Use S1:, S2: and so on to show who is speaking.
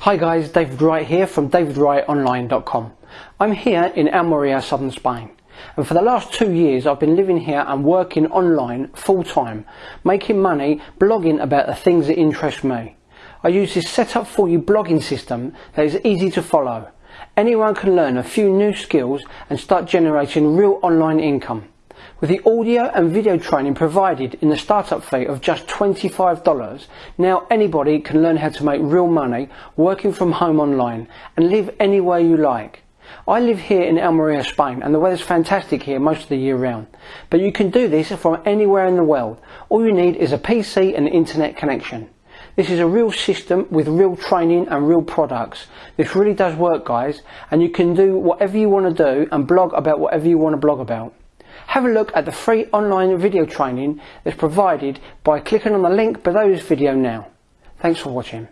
S1: Hi guys, David Wright here from davidwrightonline.com. I'm here in Almeria, southern Spain. And for the last two years I've been living here and working online full time, making money, blogging about the things that interest me. I use this set up for you blogging system that is easy to follow. Anyone can learn a few new skills and start generating real online income. With the audio and video training provided in the startup fee of just $25, now anybody can learn how to make real money working from home online and live anywhere you like. I live here in Almeria, Spain, and the weather's fantastic here most of the year round. But you can do this from anywhere in the world. All you need is a PC and internet connection. This is a real system with real training and real products. This really does work, guys, and you can do whatever you want to do and blog about whatever you want to blog about. Have a look at the free online video training that's provided by clicking on the link below this video now. Thanks for watching.